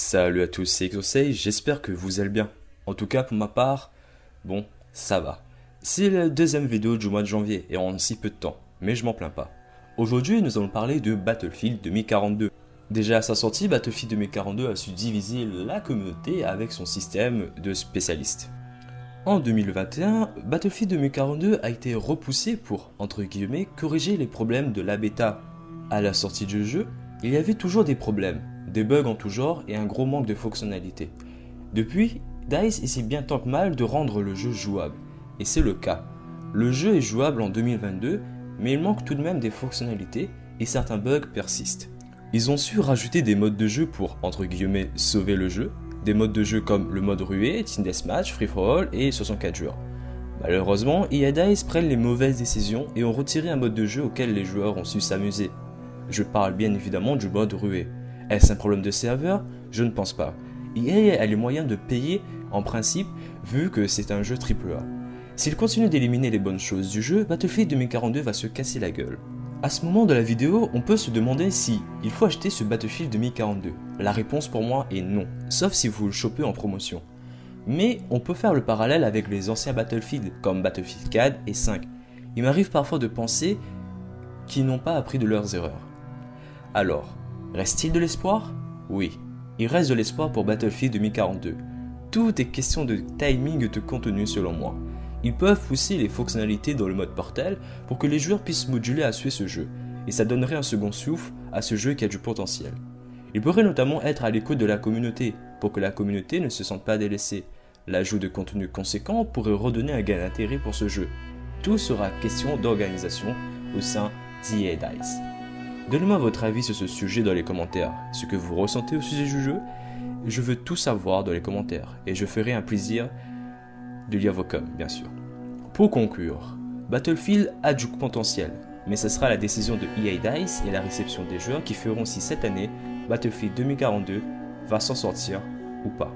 Salut à tous, c'est Exosei, j'espère que vous allez bien. En tout cas, pour ma part, bon, ça va. C'est la deuxième vidéo du mois de janvier et en si peu de temps, mais je m'en plains pas. Aujourd'hui, nous allons parler de Battlefield 2042. Déjà à sa sortie, Battlefield 2042 a su diviser la communauté avec son système de spécialistes. En 2021, Battlefield 2042 a été repoussé pour, entre guillemets, corriger les problèmes de la bêta. À la sortie du jeu, il y avait toujours des problèmes, des bugs en tout genre et un gros manque de fonctionnalités. Depuis, DICE essaie bien tant que mal de rendre le jeu jouable, et c'est le cas. Le jeu est jouable en 2022, mais il manque tout de même des fonctionnalités et certains bugs persistent. Ils ont su rajouter des modes de jeu pour, entre guillemets, sauver le jeu, des modes de jeu comme le mode ruée, Team Deathmatch, Free for All et 64 joueurs. Malheureusement, EA DICE prennent les mauvaises décisions et ont retiré un mode de jeu auquel les joueurs ont su s'amuser. Je parle bien évidemment du mode ruée. Est-ce un problème de serveur? Je ne pense pas. EA a les moyens de payer en principe vu que c'est un jeu AAA. S'il continue d'éliminer les bonnes choses du jeu, Battlefield 2042 va se casser la gueule. À ce moment de la vidéo, on peut se demander si il faut acheter ce Battlefield 2042. La réponse pour moi est non, sauf si vous le chopez en promotion. Mais on peut faire le parallèle avec les anciens Battlefield, comme Battlefield 4 et 5. Il m'arrive parfois de penser qu'ils n'ont pas appris de leurs erreurs. Alors, reste-t-il de l'espoir? Oui, il reste de l'espoir pour Battlefield 2042. Tout est question de timing de contenu selon moi. Ils peuvent pousser les fonctionnalités dans le mode portal pour que les joueurs puissent moduler à suivre ce jeu, et ça donnerait un second souffle à ce jeu qui a du potentiel. Il pourrait notamment être à l'écoute de la communauté, pour que la communauté ne se sente pas délaissée. L'ajout de contenu conséquent pourrait redonner un gain d'intérêt pour ce jeu. Tout sera question d'organisation au sein d'EA DICE. Donnez-moi votre avis sur ce sujet dans les commentaires, ce que vous ressentez au sujet du jeu. Je veux tout savoir dans les commentaires et je ferai un plaisir de lire vos coms, bien sûr. Pour conclure, Battlefield a du potentiel, mais ce sera la décision de EA DICE et la réception des joueurs qui feront si cette année Battlefield 2042 va s'en sortir ou pas.